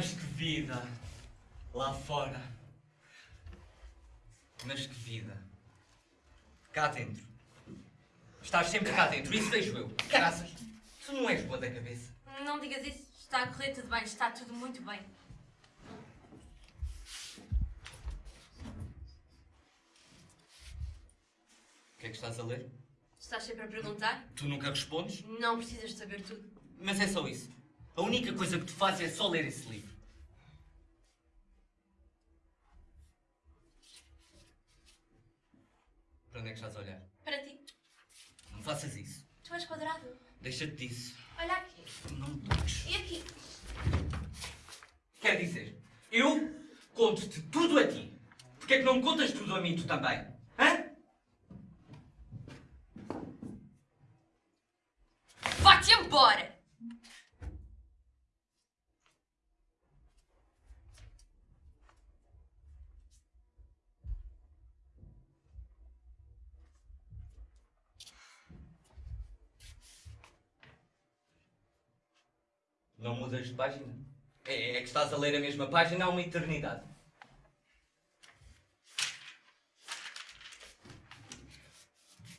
Mas que vida! Lá fora. Mas que vida! Cá dentro. Estás sempre cá dentro, isso vejo eu. Caraças, tu não és boa da cabeça. Não digas isso. Está a correr tudo bem. Está tudo muito bem. O que é que estás a ler? Estás sempre a perguntar? Tu nunca respondes? Não precisas de saber tudo. Mas é só isso. A única coisa que tu fazes é só ler esse livro. Para onde é que estás a olhar? Para ti. Não faças isso. Tu és quadrado. Deixa-te disso. Olha aqui. Não me toques. E aqui. Quer dizer, eu conto-te tudo a ti. Porquê é que não me contas tudo a mim, tu também? Não mudas de página? É, é que estás a ler a mesma página há uma eternidade.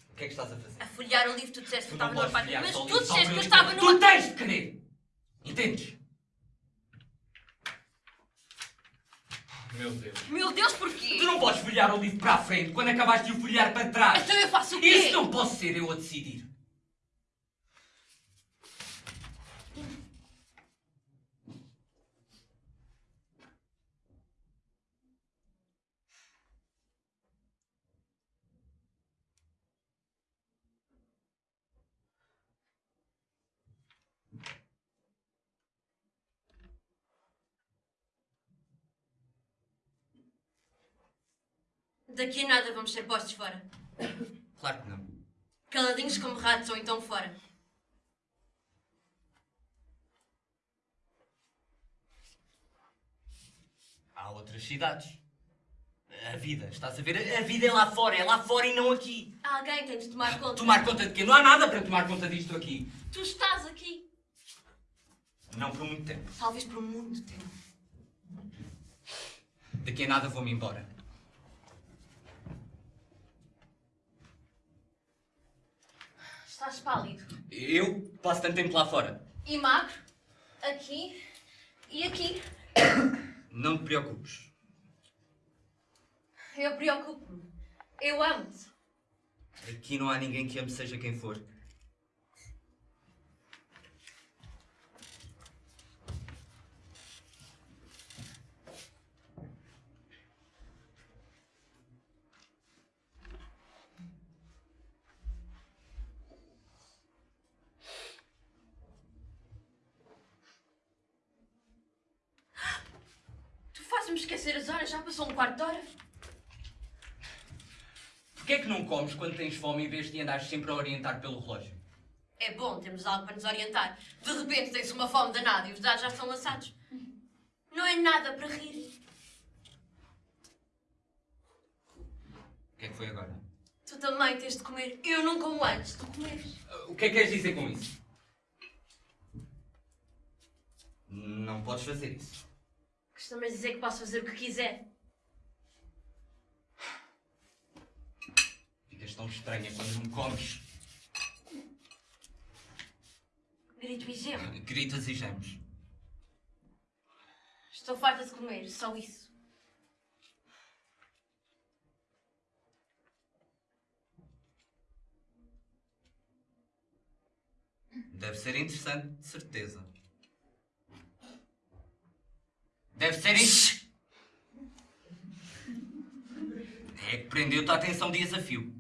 O que é que estás a fazer? A folhear o livro, tu disseste que eu estava numa podes página. folhear Mas só o tu livro, só disseste que eu o estava numa. Tu tens de querer! Entendes? Meu Deus. Meu Deus, porquê? Tu não podes folhear o livro para a frente quando acabaste de o folhear para trás. Então eu faço o quê? Isso não posso ser eu a decidir. Daqui a nada vamos ser postos fora. Claro que não. Caladinhos como ratos ou então fora. Há outras cidades. A vida, estás a ver? A vida é lá fora, é lá fora e não aqui. Alguém tem de tomar conta. Tomar conta de quê? Não há nada para tomar conta disto aqui. Tu estás aqui. Não por muito tempo. Talvez por muito tempo. Daqui a nada vou-me embora. Estás pálido. Eu passo tanto tempo lá fora. E magro. Aqui. E aqui. Não te preocupes. Eu preocupo-me. Eu amo-te. Aqui não há ninguém que ame seja quem for. Tu fazes-me esquecer as horas. Já passou um quarto de hora. Porquê é que não comes quando tens fome em vez de andares sempre a orientar pelo relógio? É bom, temos algo para nos orientar. De repente tens uma fome danada e os dados já estão lançados. Não é nada para rir. O que é que foi agora? Tu também tens de comer. Eu não como antes de comeres. O que é que queres dizer com isso? Não podes fazer isso. Costumas dizer que posso fazer o que quiser. Ficas tão estranha quando me comes. Grito e gemo. Gritas e gemes. Estou farta de comer, só isso. Deve ser interessante, de certeza. Deve ser isso. É que prendeu-te a atenção dias a fio.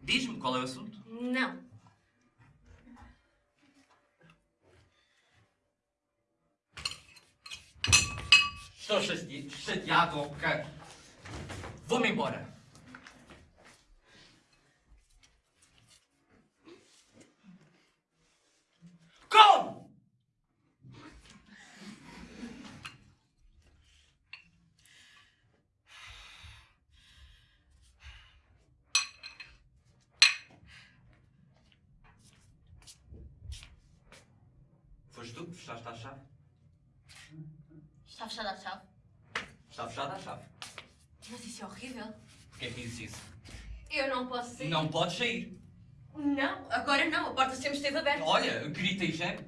Diz-me qual é o assunto. Não. Estou chate- chateado, ok? Vou-me embora. Como? Que fechaste a chave? Está fechada a chave. Está fechada a chave. Mas isso é horrível. Porquê que dizes isso? Eu não posso sair. Não podes sair. Não, agora não. A porta sempre esteve aberta. Olha, grita e geme.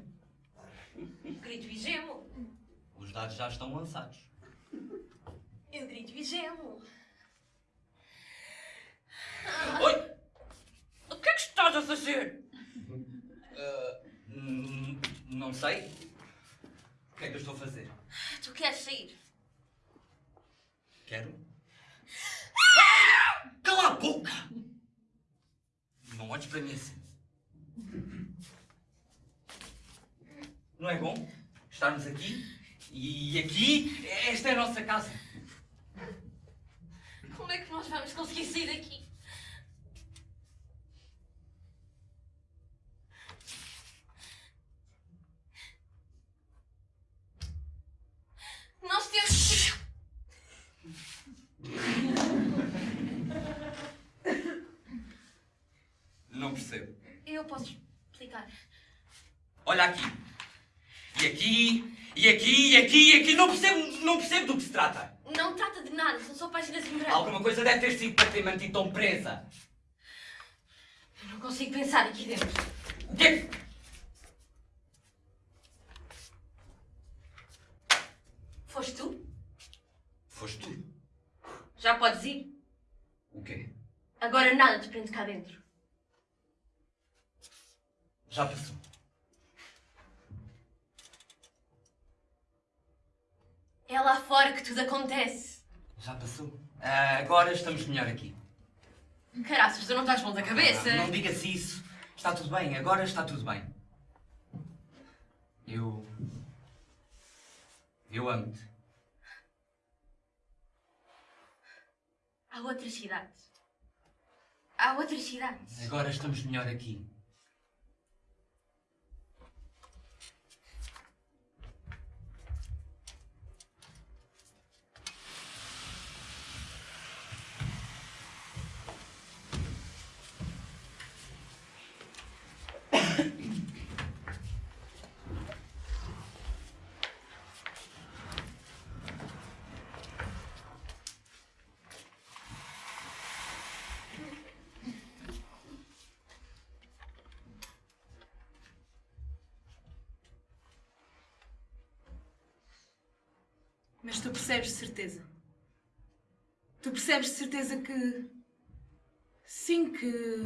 Grito e gemo. Os dados já estão lançados. Eu grito e gemo. Oi! O que é que estás a fazer? Hum, não sei. O que é que eu estou a fazer? Tu queres sair? Quero. Cala a boca! Não olhes para mim assim. Não é bom estarmos aqui? E aqui, esta é a nossa casa. Como é que nós vamos conseguir sair daqui? Nós temos. Não percebo. Eu posso explicar. Olha aqui. E aqui, e aqui, e aqui, e aqui. Não percebo, não percebo do que se trata. Não trata de nada, são só páginas em branco. Alguma coisa deve ter sido para ter mantido tão presa. Eu não consigo pensar aqui dentro. O que é que... Foste tu? Foste tu. Já podes ir. O quê? Agora nada te prende cá dentro. Já passou. É lá fora que tudo acontece. Já passou. Ah, agora estamos melhor aqui. Caraças, tu não estás bom da cabeça. Ah, não diga-se isso. Está tudo bem. Agora está tudo bem. Eu... Eu amo-te. Há outras cidades. Há outras cidades. Agora estamos melhor aqui. Mas tu percebes de certeza. Tu percebes de certeza que. Sim, que.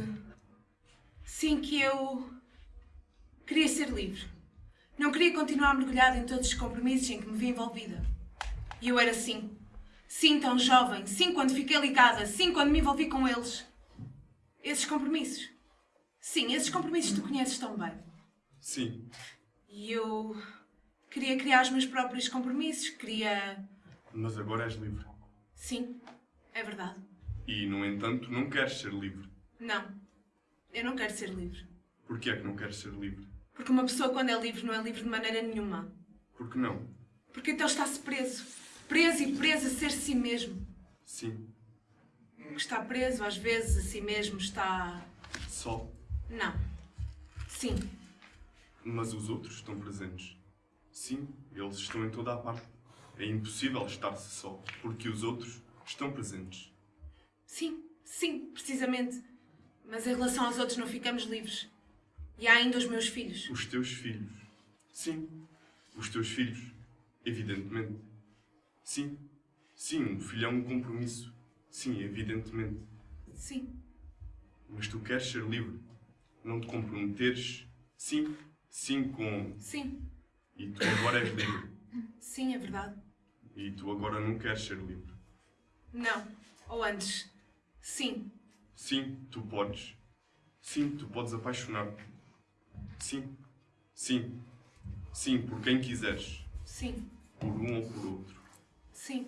Sim, que eu. Queria ser livre. Não queria continuar mergulhada em todos os compromissos em que me vi envolvida. E eu era sim. Sim, tão jovem. Sim, quando fiquei ligada. Sim, quando me envolvi com eles. Esses compromissos. Sim, esses compromissos tu conheces tão bem. Sim, E eu. Queria criar os meus próprios compromissos. Queria. mas agora és livre. Sim, é verdade. E, no entanto, não queres ser livre. Não, eu não quero ser livre. Porquê é que não queres ser livre? Porque uma pessoa, quando é livre, não é livre de maneira nenhuma. Por que não? Porque então está-se preso. Preso e preso a ser si mesmo. Sim, está preso, às vezes, a si mesmo está. só. Não. Sim, Mas os outros estão presentes. Sim, eles estão em toda a parte. É impossível estar-se só, porque os outros estão presentes. sim, sim, precisamente. Mas em relação aos outros, não ficamos livres. E há ainda os meus filhos. Os teus filhos. Sim, os teus filhos. Evidentemente. Sim, sim, um filho é um compromisso. Sim, evidentemente. Sim, Mas tu queres ser livre. Não te comprometeres. Sim, sim, com. sim, E tu agora és livre. sim, é verdade. E tu agora não queres ser livre. Não. Ou antes. Sim, Sim, tu podes. Sim, tu podes apaixonar-te. Sim, sim, sim, por quem quiseres. sim, Por um ou por outro. sim,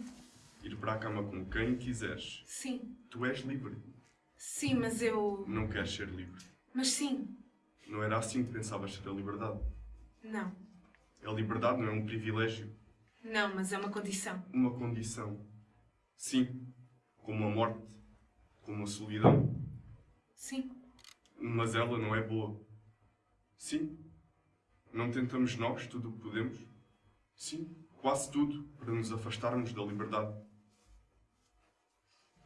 Ir para a cama com quem quiseres. sim. Tu és livre. Sim, mas eu. Não queres ser livre. Mas sim. Não era assim que pensavas ser a liberdade. Não. A liberdade não é um privilégio, Não, mas é uma condição. uma condição. Sim, como a morte, como a solidão. Sim, Mas ela não é boa. Sim. Não tentamos nós tudo o que podemos? Sim. Quase tudo para nos afastarmos da liberdade.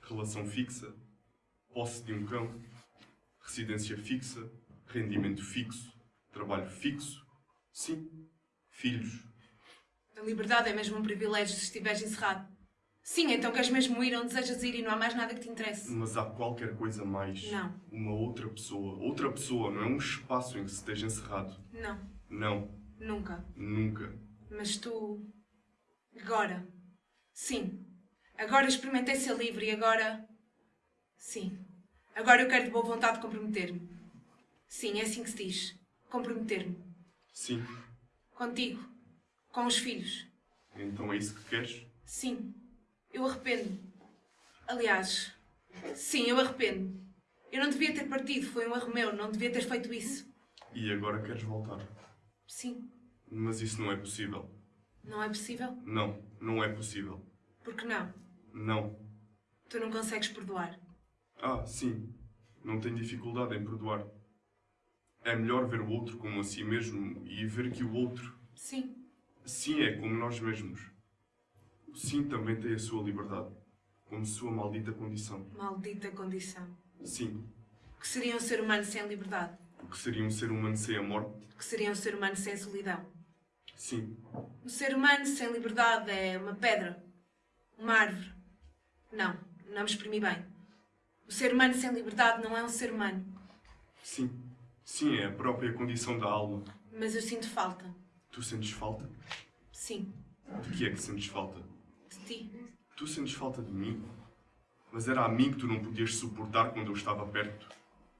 Relação fixa, posse de um cão, residência fixa, rendimento fixo, trabalho fixo, sim, filhos. A liberdade é mesmo um privilégio se estiveres encerrado. Sim, então queres mesmo ir onde desejas ir e não há mais nada que te interesse. Mas há qualquer coisa mais. Não. Uma outra pessoa. Outra pessoa, não é um espaço em que se esteja encerrado. Não, Não, nunca. nunca. Mas tu. Agora. Sim. Agora experimentei ser livre e agora. Sim. Agora eu quero de boa vontade comprometer-me. Sim, é assim que se diz. Comprometer-me. Sim. Contigo. Com os filhos. Então é isso que queres? Sim. Eu arrependo. Aliás. Sim, eu arrependo. Eu não devia ter partido, foi um erro meu, não devia ter feito isso. E agora queres voltar? Sim. Mas isso não é possível. Não é possível? Não, não é possível. Por que não? Não. Tu não consegues perdoar. Ah, sim. Não tenho dificuldade em perdoar. É melhor ver o outro como a si mesmo e ver que o outro, Sim. sim, é como nós mesmos. O sim também tem a sua liberdade, como sua maldita condição. Maldita condição. Sim. O que seria um ser humano sem liberdade? O que seria um ser humano sem a morte? O que seria um ser humano sem solidão? Sim. Um ser humano sem liberdade é uma pedra. Uma árvore. Não, não me exprimi bem. O ser humano sem liberdade não é um ser humano. Sim. Sim, é a própria condição da alma. Mas eu sinto falta. Tu sentes falta? Sim, De que é que sentes falta? de ti. Tu sentes falta de mim? Mas era a mim que tu não podias suportar quando eu estava perto.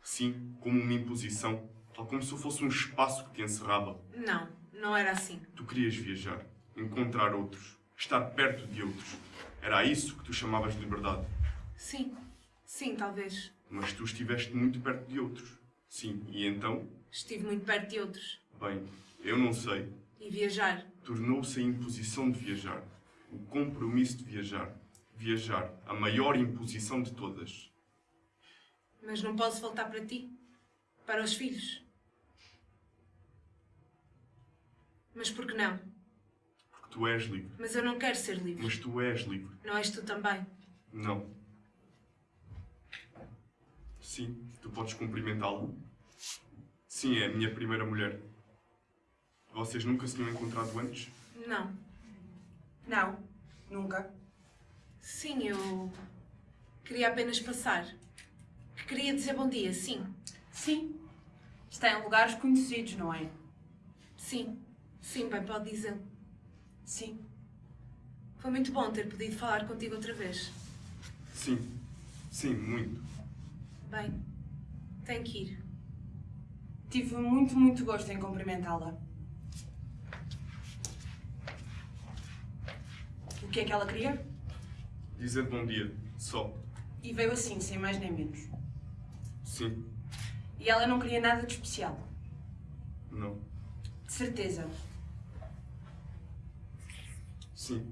Sim, como uma imposição, tal como se eu fosse um espaço que te encerrava. Não, não era assim. Tu querias viajar, encontrar outros, estar perto de outros. Era isso que tu chamavas de liberdade. Sim, sim, talvez. Mas tu estiveste muito perto de outros. Sim, e então? Estive muito perto de outros. Bem, eu não sei. E viajar. Tornou-se a imposição de viajar. O compromisso de viajar. Viajar, a maior imposição de todas. Mas não posso voltar para ti. Para os filhos. Mas por que não? Porque tu és livre. Mas eu não quero ser livre. Mas tu és livre. Não és tu também. Não. Sim, tu podes cumprimentá-la. Sim, é a minha primeira mulher. Vocês nunca se tinham encontrado antes? Não. Não, nunca. Sim, eu queria apenas passar. Que queria dizer bom dia, sim. Sim. Está em lugares conhecidos, não é? Sim. Sim, bem, pode dizer. Sim. Foi muito bom ter podido falar contigo outra vez. Sim. Sim, muito. Bem, tenho que ir. Tive muito, muito gosto em cumprimentá-la. O que é que ela queria? Dizer bom dia, só. E veio assim, sem mais nem menos. Sim, E ela não queria nada de especial. não. De certeza. Sim,